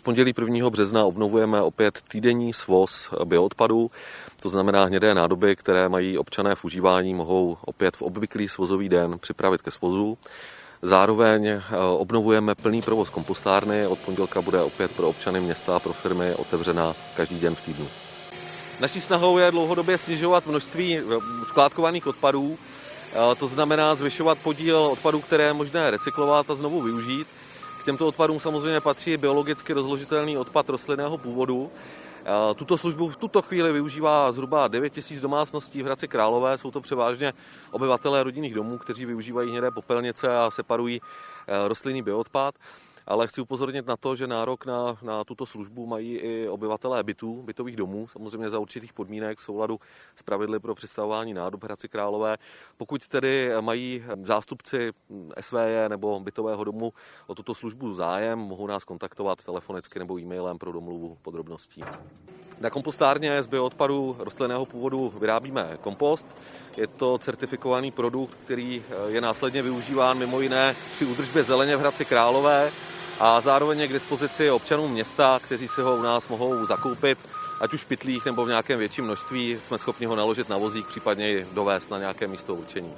Od pondělí 1. března obnovujeme opět týdenní svoz bioodpadů, to znamená hnědé nádoby, které mají občané v užívání, mohou opět v obvyklý svozový den připravit ke svozu. Zároveň eh, obnovujeme plný provoz kompostárny. Od pondělka bude opět pro občany města a pro firmy otevřena každý den v týdnu. Naší snahou je dlouhodobě snižovat množství eh, skládkovaných odpadů, eh, to znamená zvyšovat podíl odpadů, které je možné recyklovat a znovu využít. K těmto odpadům samozřejmě patří biologicky rozložitelný odpad rostlinného původu. Tuto službu v tuto chvíli využívá zhruba 9 000 domácností v Hradci Králové. Jsou to převážně obyvatelé rodinných domů, kteří využívají hnědé popelnice a separují rostlinný bioodpad ale chci upozornit na to, že nárok na, na tuto službu mají i obyvatelé bytů, bytových domů, samozřejmě za určitých podmínek v souladu s pravidly pro představování nádob Hradci Králové. Pokud tedy mají zástupci SVJ nebo bytového domu o tuto službu zájem, mohou nás kontaktovat telefonicky nebo e-mailem pro domluvu podrobností. Na kompostárně z bioodpadu rostlinného původu vyrábíme kompost. Je to certifikovaný produkt, který je následně využíván mimo jiné při údržbě zeleně v Hradci Králové a zároveň je k dispozici občanům města, kteří si ho u nás mohou zakoupit, ať už v pytlích nebo v nějakém větším množství, jsme schopni ho naložit na vozík, případně i dovést na nějaké místo určení.